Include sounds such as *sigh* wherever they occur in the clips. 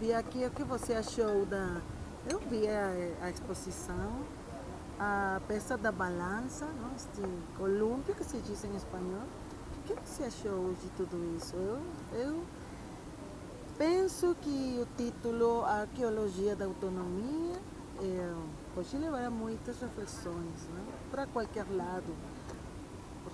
E aqui, o que você achou da... Eu vi a, a exposição, a peça da balança, não? este colúmpio que se diz em espanhol. O que você achou de tudo isso? Eu, eu penso que o título Arqueologia da Autonomia é, pode levar a muitas reflexões, né? para qualquer lado.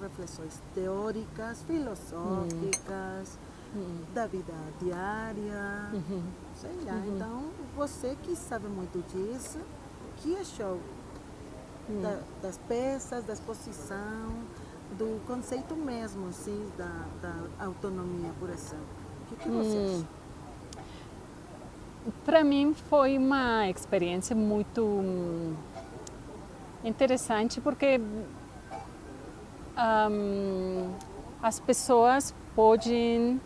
Reflexões teóricas, filosóficas, hum. da vida diária, uhum. Sei lá. Uhum. Então, você que sabe muito disso, o que achou hum. da, das peças, da exposição, do conceito mesmo, assim, da, da autonomia, por exemplo? O que, que você hum. acha? Para mim foi uma experiência muito interessante porque um, as pessoas podem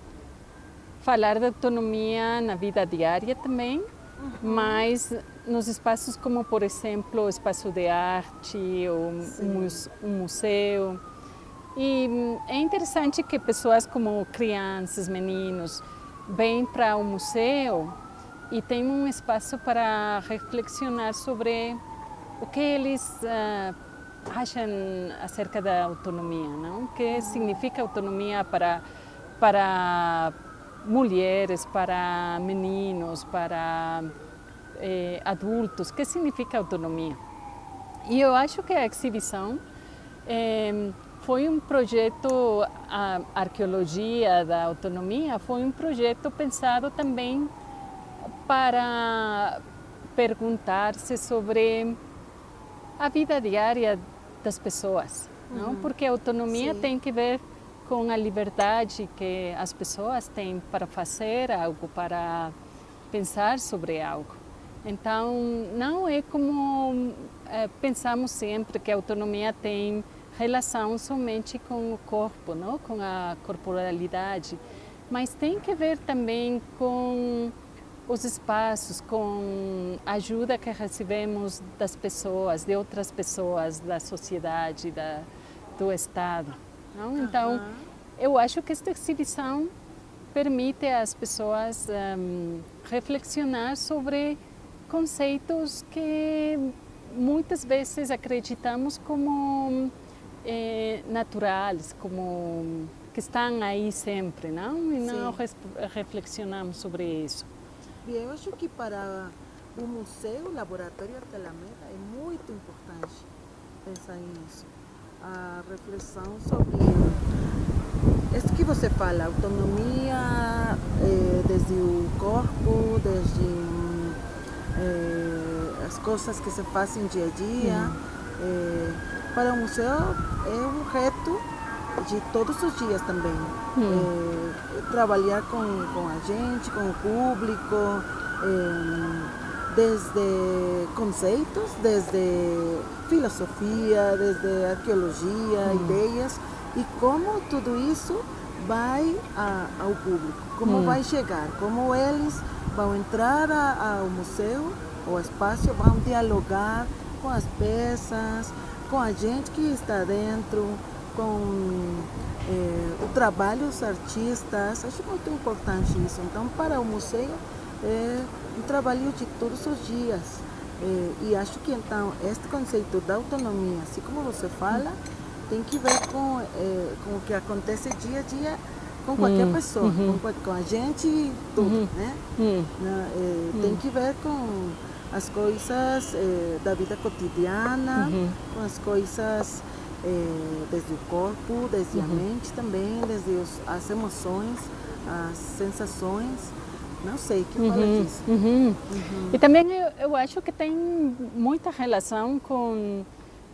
falar de autonomia na vida diária também, uhum. mas nos espaços como, por exemplo, o espaço de arte ou um museu. E é interessante que pessoas como crianças, meninos, vêm para o museu e tem um espaço para reflexionar sobre o que eles uh, acham acerca da autonomia, não? O que significa autonomia para, para mulheres, para meninos, para eh, adultos, que significa autonomia? E eu acho que a exibição eh, foi um projeto, a arqueologia da autonomia foi um projeto pensado também para perguntar-se sobre a vida diária das pessoas, uhum. não? Porque a autonomia Sim. tem que ver com a liberdade que as pessoas têm para fazer algo, para pensar sobre algo. Então, não é como é, pensamos sempre que a autonomia tem relação somente com o corpo, não? com a corporalidade, mas tem que ver também com os espaços, com a ajuda que recebemos das pessoas, de outras pessoas, da sociedade, da, do Estado. Não? Então, eu acho que esta exibição permite às pessoas um, reflexionar sobre conceitos que muitas vezes acreditamos como eh, naturais, como que estão aí sempre, não? E não reflexionamos sobre isso. Bem, eu acho que para o museu, o Laboratório Artelameda, é muito importante pensar nisso. A reflexão sobre isso que você fala, autonomia eh, desde o corpo, desde eh, as coisas que se fazem dia a dia. Eh, para o museu é um reto de todos os dias também. Trabalhar com, com a gente, com o público, desde conceitos, desde filosofia, desde arqueologia, hum. ideias, e como tudo isso vai a, ao público, como hum. vai chegar, como eles vão entrar a, ao museu, ao espaço, vão dialogar com as peças, com a gente que está dentro, com é, o trabalho dos artistas, acho muito importante isso. Então, para o museu, é um trabalho de todos os dias. É, e acho que, então, este conceito da autonomia, assim como você fala, tem que ver com, é, com o que acontece dia a dia com qualquer hum, pessoa, uhum. com, com, a gente e tudo, uhum. né? Uhum. É, tem que ver com as coisas é, da vida cotidiana, uhum. com as coisas é, desde o corpo, desde uhum. a mente também, desde os, as emoções, as sensações. Não sei, que uhum. fala disso. Uhum. uhum. E também eu, eu acho que tem muita relação com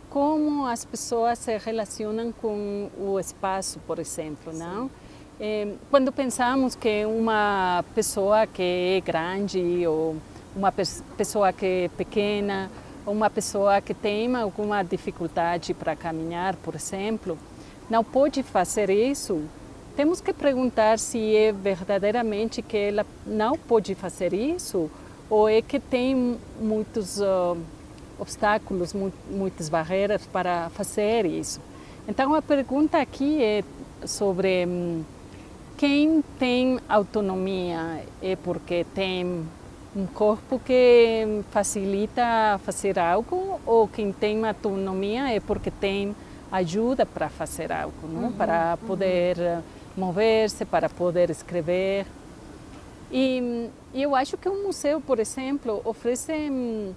como as pessoas se relacionam com o espaço, por exemplo, Sim. não? É, quando pensamos que uma pessoa que é grande ou uma pessoa que é pequena uma pessoa que tem alguma dificuldade para caminhar, por exemplo, não pode fazer isso, temos que perguntar se é verdadeiramente que ela não pode fazer isso ou é que tem muitos uh, obstáculos, mu muitas barreiras para fazer isso. Então a pergunta aqui é sobre um, quem tem autonomia é porque tem um corpo que facilita fazer algo ou quem tem autonomia é porque tem ajuda para fazer algo, não? Uhum, para poder uhum. Mover-se, para poder escrever. E eu acho que o museu, por exemplo, oferece hum,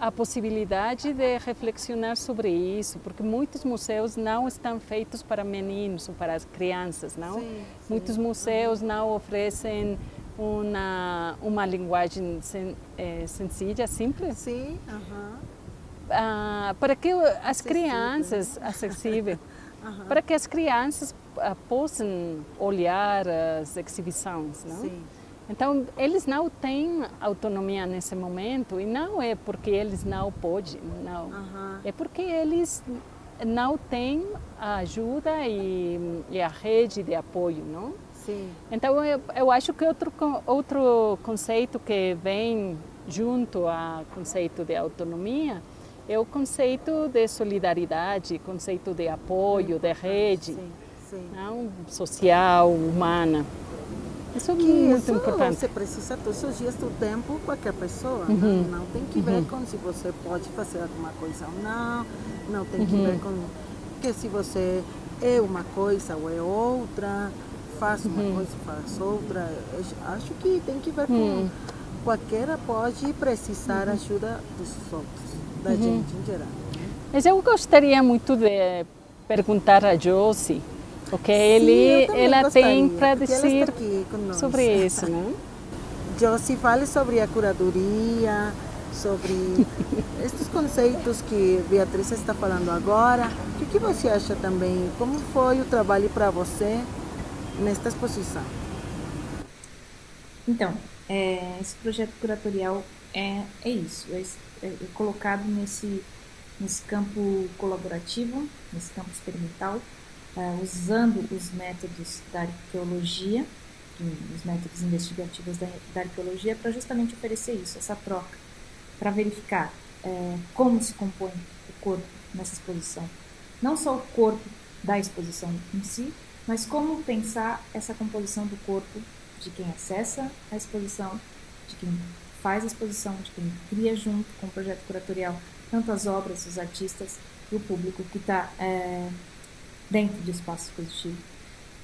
a possibilidade de reflexionar sobre isso, porque muitos museus não estão feitos para meninos ou para as crianças, não? Sim, sim. Muitos museus não oferecem uma, uma linguagem sen, é, sencilla, simples. Sim, uh -huh. ah, para que as crianças, acessível, *laughs* uh -huh. para que as crianças ah, possam olhar as exibições, não? Sim. Então, eles não têm autonomia nesse momento e não é porque eles não podem, não. Uhum. É porque eles não têm a ajuda e, e, a rede de apoio, não? Sim. Então, eu, eu acho que outro, outro conceito que vem junto ao conceito de autonomia é o conceito de solidariedade, conceito de apoio, de rede, sim, sim. Não? social, humana. Isso é que muito isso importante. Você precisa todos os dias do tempo qualquer pessoa. Uhum. Não, não, tem que ver uhum. com se você pode fazer alguma coisa ou não. Não tem que uhum. ver com que se você é uma coisa ou é outra. Faz uma uhum. coisa, faz outra. Eu acho que tem que ver com uhum. qualquer pode precisar uhum. ajuda dos outros, da gente em geral. Né? Mas eu gostaria muito de perguntar a Josie porque ele, ela tem para dizer sobre isso, né? *laughs* Josie, fale sobre a curadoria, sobre *laughs* estes conceitos que Beatriz está falando agora. O que você acha também? Como foi o trabalho para você nesta exposição? Então, é, esse projeto curatorial é, é isso, é, é colocado nesse, nesse campo colaborativo, nesse campo experimental, uh, usando os métodos da arqueologia, os métodos investigativos da, da arqueologia, para justamente oferecer isso, essa troca, para verificar como se compõe o corpo nessa exposição. Não só o corpo da exposição em si, mas como pensar essa composição do corpo de quem acessa a exposição, de quem faz a exposição, de quem cria junto com o projeto curatorial, tanto as obras, os artistas e o público que está é, dentro do espaço expositivo.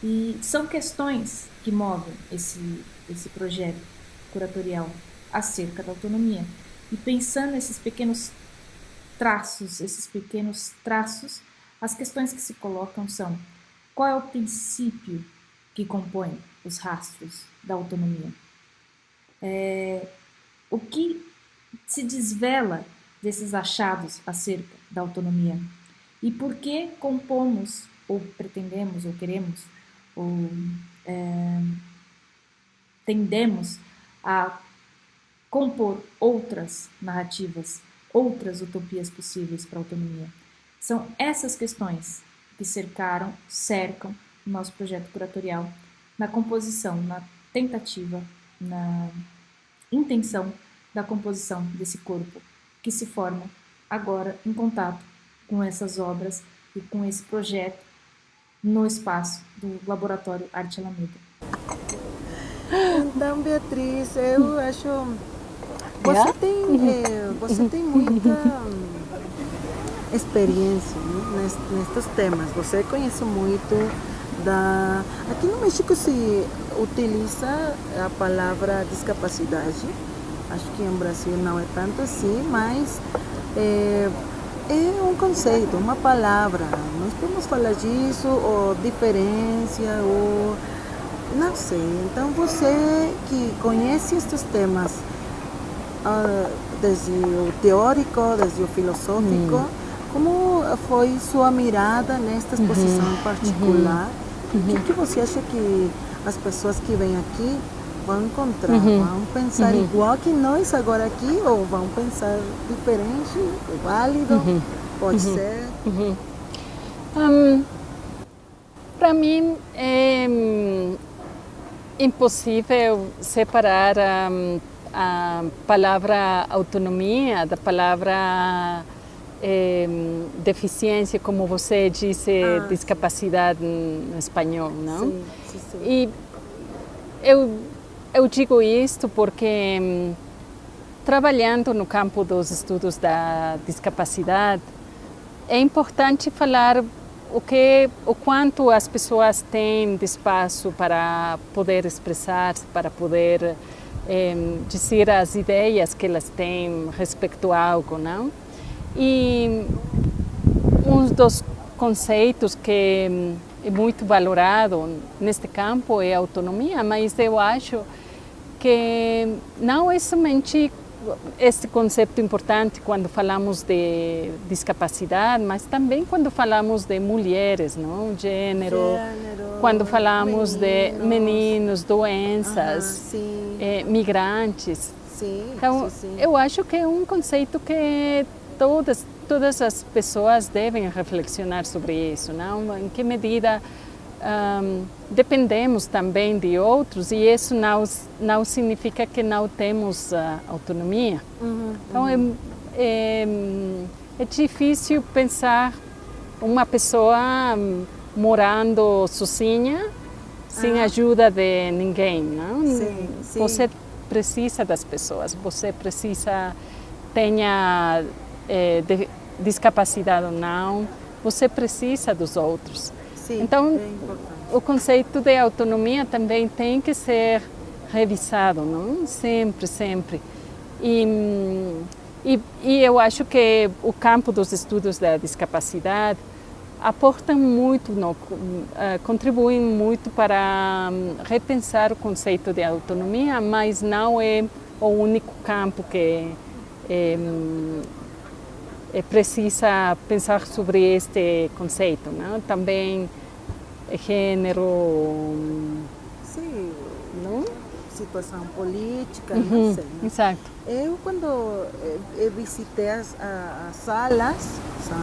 E são questões que movem esse, esse projeto curatorial acerca da autonomia. E pensando nesses pequenos traços, esses pequenos traços, as questões que se colocam são qual é o princípio que compõe os rastros da autonomia? É, o que se desvela desses achados acerca da autonomia? E por que compomos ou pretendemos, ou queremos, ou é, tendemos a compor outras narrativas, outras utopias possíveis para a autonomia. São essas questões que cercaram, cercam o nosso projeto curatorial na composição, na tentativa, na intenção da composição desse corpo que se forma agora em contato com essas obras e com esse projeto no espaço do Laboratório Arte Alameda. Então, Beatriz, eu acho... Você tem, é, você tem muita experiência né, nestes temas. Você conhece muito da... Aqui no México se utiliza a palavra discapacidade. Acho que em Brasil não é tanto assim, mas... É, é um conceito, uma palavra. Nós podemos falar disso, ou diferença, ou não sei. Então você que conhece estes temas uh, desde o teórico, desde o filosófico, hum. como foi sua mirada nesta exposição uhum. particular? Uhum. O que, que você acha que as pessoas que vêm aqui vão encontrar, uhum. vão pensar uhum. igual que nós agora aqui ou vão pensar diferente, válido, uhum. pode uhum. ser. Um, uhum. Para mim é um, impossível separar um, a palavra autonomia da palavra é, deficiência, como você disse, ah, discapacidade no espanhol, não? Sim, sim, sim. E eu, eu digo isto porque hum, trabalhando no campo dos estudos da discapacidade, é importante falar o que, o quanto as pessoas têm de espaço para poder expressar, para poder eh, dizer as ideias que elas têm respeito a algo, não? E um dos conceitos que hum, é muito valorado neste campo é a autonomia, mas eu acho que não é somente esse conceito importante quando falamos de discapacidade, mas também quando falamos de mulheres, não? Gênero, Gênero quando falamos meninos. de meninos, doenças, eh, migrantes. Sim, então, sim, sim. eu acho que é um conceito que todas todas as pessoas devem reflexionar sobre isso, não? Em que medida um, dependemos também de outros e isso não, não significa que não temos uh, autonomia. Uhum, então uhum. É, é, é, difícil pensar uma pessoa um, morando sozinha sem ah. ajuda de ninguém. Não? Sim, sim. Você precisa das pessoas, você precisa tenha é, de, discapacidade ou não, você precisa dos outros. Sim, então, é o conceito de autonomia também tem que ser revisado, não? Sempre, sempre. E, e, e eu acho que o campo dos estudos da discapacidade aportam muito, no, uh, contribuem muito para um, repensar o conceito de autonomia, mas não é o único campo que é precisa pensar sobre este conceito, não? Também gênero, sim, não? situação política, uhum, não sei. Né? Exato. Eu quando eu visitei as, as salas, são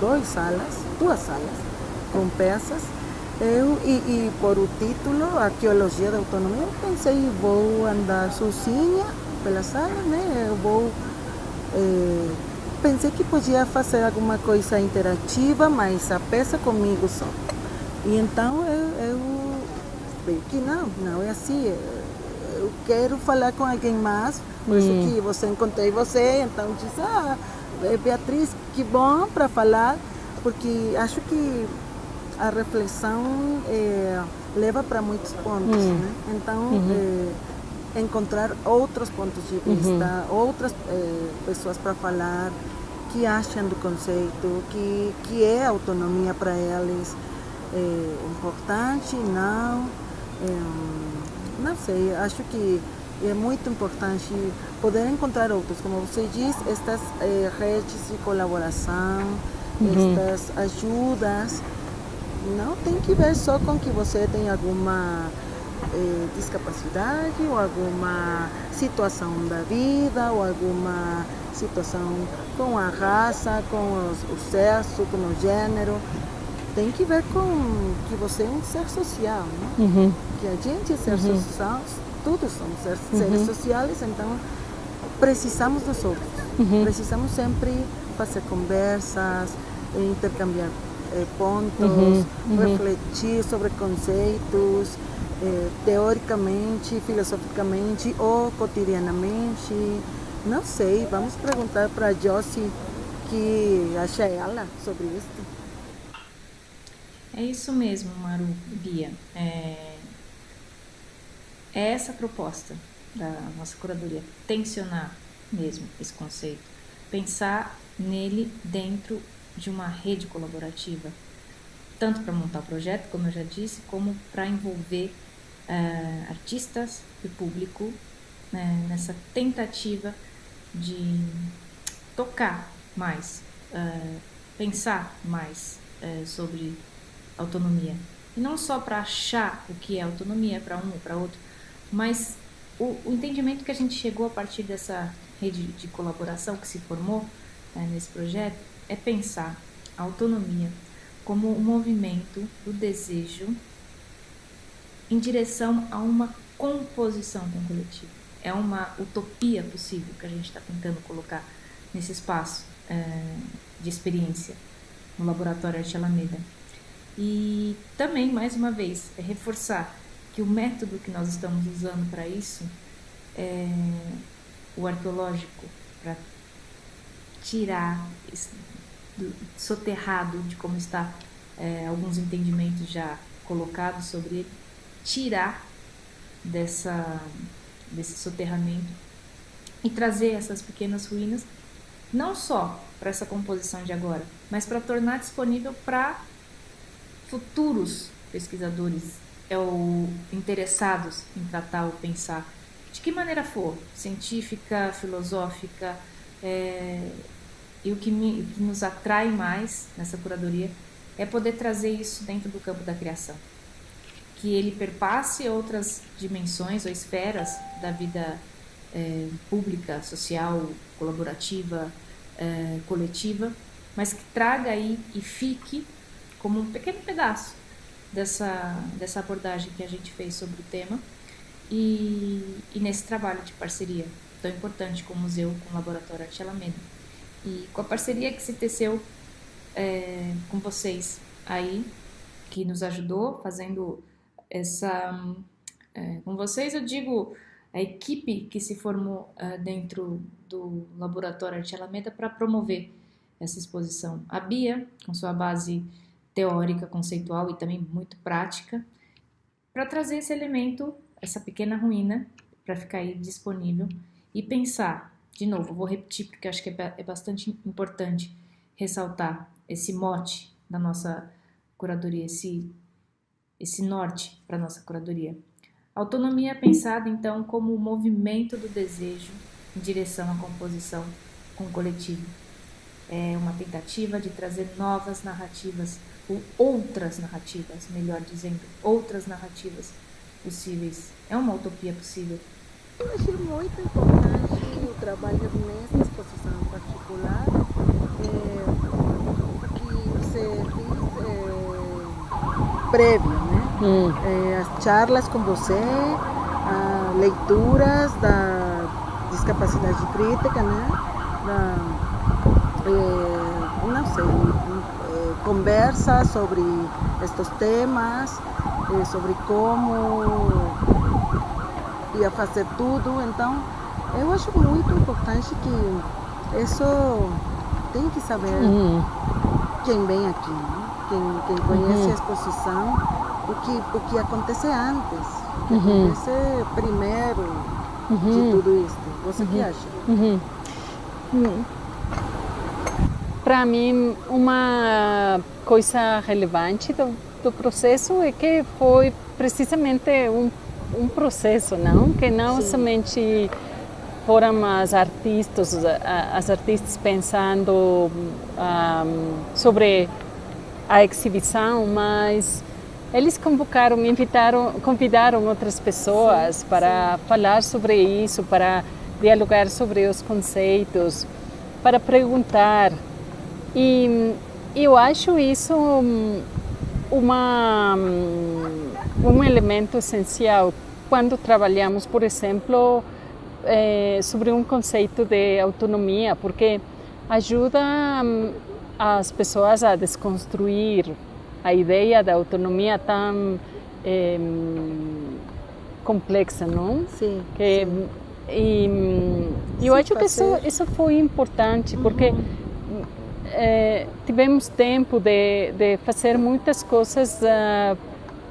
duas salas, duas salas com peças, eu, e, e, por o título, Arqueologia da Autonomia, eu pensei, vou andar sozinha pela sala, né? Eu vou eh, pensei que podia fazer alguma coisa interativa, mas a peça comigo só. E então eu, eu que não, não é assim. Eu quero falar com alguém mais, por isso hum. que você encontrei você, então disse, ah, Beatriz, que bom para falar, porque acho que a reflexão é, leva para muitos pontos, hum. né? Então, uhum. é, encontrar outros pontos de vista, uhum. outras eh, pessoas para falar, que acham do conceito, que, que é autonomia para eles é importante, não. É, não sei, acho que é muito importante poder encontrar outros, como você diz, estas é, redes de colaboração, uhum. estas ajudas. Não tem que ver só com que você tem alguma eh, discapacidade ou alguma situação da vida ou alguma situação com a raça, com os, o sexo, com o gênero. Tem que ver com que você é um ser social, né? Uhum. Que a gente é ser uhum. social, todos somos seres, uhum. seres sociais, então precisamos dos outros. Uhum. Precisamos sempre fazer conversas, intercambiar eh, pontos, uhum. Uhum. refletir sobre conceitos, eh, teoricamente, filosoficamente ou cotidianamente. Não sei, vamos perguntar para a Josie que acha ela sobre isso. É isso mesmo, Maru, Bia. É, é essa a proposta da nossa curadoria, tensionar mesmo esse conceito, pensar nele dentro de uma rede colaborativa, tanto para montar o projeto, como eu já disse, como para envolver uh, artistas e público né, nessa tentativa de tocar mais, uh, pensar mais uh, sobre autonomia. E não só para achar o que é autonomia para um ou para outro, mas o, o, entendimento que a gente chegou a partir dessa rede de colaboração que se formou nesse projeto é pensar a autonomia como um movimento do desejo em direção a uma composição com o coletivo. É uma utopia possível que a gente está tentando colocar nesse espaço é, de experiência no Laboratório Arte Alameda. E também, mais uma vez, é reforçar que o método que nós estamos usando para isso é o arqueológico, para tirar, soterrado de como está é, alguns entendimentos já colocados sobre ele, tirar dessa, desse soterramento e trazer essas pequenas ruínas, não só para essa composição de agora, mas para tornar disponível para futuros pesquisadores é ou interessados em tratar ou pensar, de que maneira for, científica, filosófica, é, e o que, me, o que nos atrai mais nessa curadoria é poder trazer isso dentro do campo da criação. Que ele perpasse outras dimensões ou esferas da vida é, pública, social, colaborativa, é, coletiva, mas que traga aí e fique como um pequeno pedaço dessa, dessa abordagem que a gente fez sobre o tema e, e nesse trabalho de parceria tão importante com o museu, com o laboratório Arte. E com a parceria que se teceu é, com vocês aí, que nos ajudou fazendo essa. É, com vocês, eu digo a equipe que se formou uh, dentro do Laboratório Arte Alameda para promover essa exposição. A Bia, com sua base teórica, conceitual e também muito prática, para trazer esse elemento, essa pequena ruína, para ficar aí disponível e pensar, de novo, vou repetir porque acho que é, é bastante importante ressaltar esse mote da nossa curadoria, esse, esse norte para a nossa curadoria. Autonomia é pensada então como o movimento do desejo em direção à composição com o coletivo. É uma tentativa de trazer novas narrativas, ou outras narrativas, melhor dizendo, outras narrativas possíveis. É uma utopia possível. Eu achei muito importante o trabalho nessa exposição particular, é, que você diz é, prévio, né? Hum. É, as charlas com você, leituras da discapacidade crítica, né? Da, é, não sei, é, conversa sobre estes temas, é, sobre como ia fazer tudo. Então, eu acho muito importante que isso tem que saber uhum. quem vem aqui, né? quem, quem conhece uhum. a exposição o que, o que acontece antes, o que uhum. acontece primeiro uhum. de tudo isso. Você uhum. que acha? Uhum. Hum. Para mim, uma coisa relevante do, do processo é que foi precisamente um, um processo, não? Que não Sim. somente foram as artistas, as artistas pensando um, sobre a exibição, mas eles convocaram, invitaram, convidaram outras pessoas sim, para sim. falar sobre isso, para dialogar sobre os conceitos, para perguntar. E eu acho isso uma, um elemento essencial quando trabalhamos, por exemplo, é, sobre um conceito de autonomia, porque ajuda as pessoas a desconstruir a ideia da autonomia tão é, complexa, não? Sim. Que, sim. E eu acho que isso, isso foi importante, porque uhum. é, tivemos tempo de, de fazer muitas coisas uh,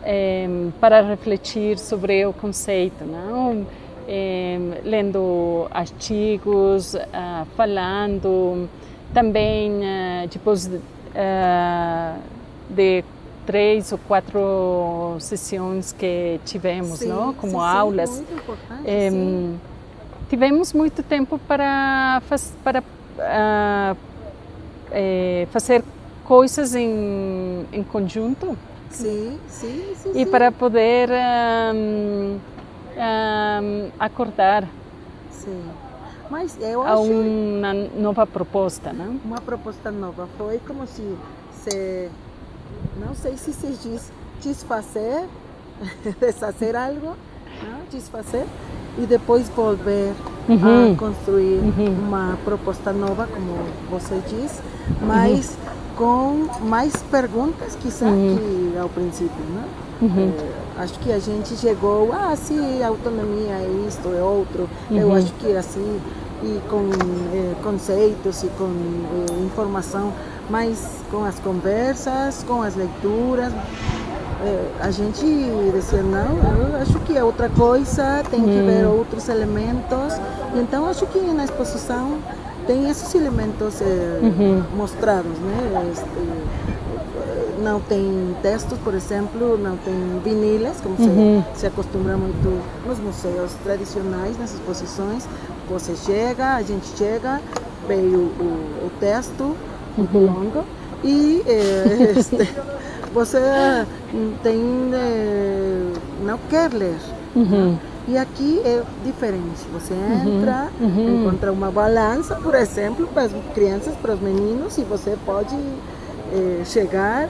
é, para refletir sobre o conceito, não? É, lendo artigos, uh, falando, também uh, depois uh, de três ou quatro sessões que tivemos, sim, não? como sim, aulas. Sim, muito importante, tivemos muito tempo para, para uh, é, fazer coisas em, em conjunto. Sim, sim, sim. E para poder um, um, acordar. Sim. Mas eu acho... A uma nova proposta, não? Uma proposta nova. Foi como se se não sei se se diz desfazer, *laughs* desfazer algo, não? desfazer e depois volver uhum. a construir uhum. uma proposta nova, como você diz, mas uhum. com mais perguntas quizá uhum. que ao princípio, né? É, Acho que a gente chegou, ah, sim, autonomia é isto, é outro. Uhum. Eu acho que assim, e com eh, conceitos e com eh, informação, mas com as conversas, com as leituras, eh, a gente dizia, não, eu acho que é outra coisa, tem que uhum. ver outros elementos. Então, acho que na exposição tem esses elementos uhum. mostrados, né? Este, não tem textos, por exemplo, não tem vinilas, como uhum. se, se acostumbra muito nos museus tradicionais, nas exposições. Você chega, a gente chega, veio o, o texto, uhum. longo, e eh, *laughs* este, você tem, eh, não quer ler. Uhum. E aqui é diferente. Você uhum. entra, uhum. encontra uma balança, por exemplo, para as crianças, para os meninos, e você pode eh, chegar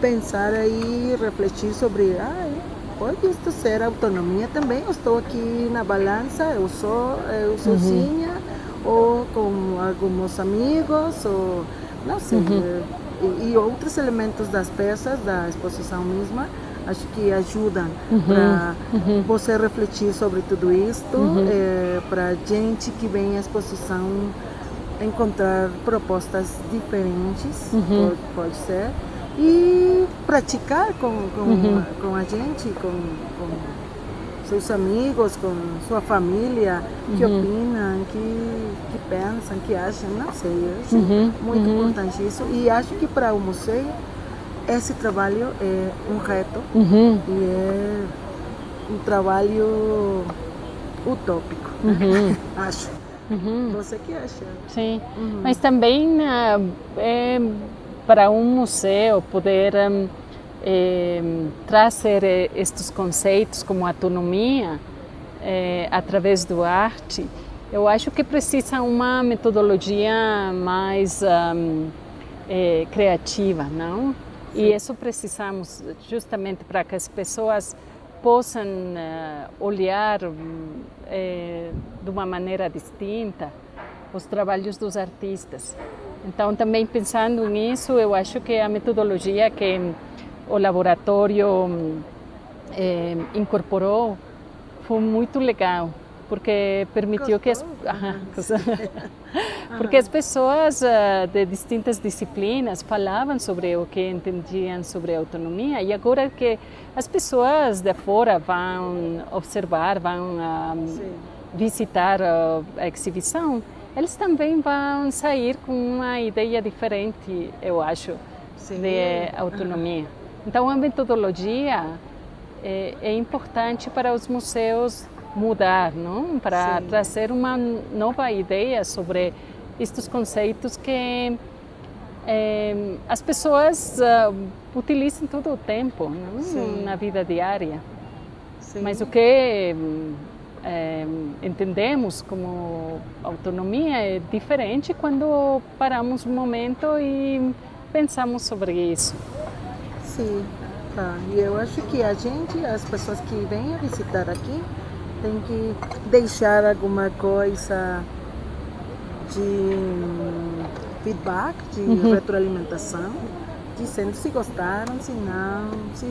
pensar aí, refletir sobre, ah, pode isto ser autonomia também, eu estou aqui na balança, eu sou eu sozinha, uhum. ou com alguns amigos, ou não sei, uhum. e, e, outros elementos das peças, da exposição mesma, acho que ajudam uhum. para uhum. você refletir sobre tudo isto, uhum. é, para gente que vem à exposição encontrar propostas diferentes, uhum. pode, pode ser, e praticar com, com, uhum. com a gente, com, com, seus amigos, com sua família, que uhum. opinam, que, que pensam, que acham, não sei, eu acho uhum. muito uhum. importante isso. E acho que para o museu esse trabalho é um reto e é um trabalho utópico, *laughs* uhum. Você que acha? Sim, mas também uh, é para um museu poder um, eh, trazer eh, estes conceitos como autonomia eh, através do arte, eu acho que precisa uma metodologia mais um, eh, criativa, não? Sim. E isso precisamos justamente para que as pessoas possam uh, olhar eh, de uma maneira distinta os trabalhos dos artistas. Então, também pensando nisso, eu acho que a metodologia que o laboratório eh, incorporou foi muito legal, porque permitiu que as, *laughs* *laughs* porque as pessoas uh, de distintas disciplinas falavam sobre o que entendiam sobre autonomia e agora que as pessoas de fora vão observar, vão uh, visitar uh, a exibição, eles também vão sair com uma ideia diferente, eu acho, Sim. de autonomia. Então, a metodologia é, é, importante para os museus mudar, não? Para trazer uma nova ideia sobre estes conceitos que é, as pessoas uh, utilizam todo o tempo, na vida diária. Sim. Mas o que é, entendemos como autonomia é diferente quando paramos um momento e pensamos sobre isso. Sim, tá. E eu acho que a gente, as pessoas que vêm a visitar aqui, tem que deixar alguma coisa de feedback, de uhum. retroalimentação, dizendo se gostaram, se não, se.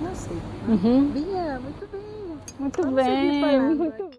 não sei. Uhum. Bia, muito bem. Muito Vamos bem, muito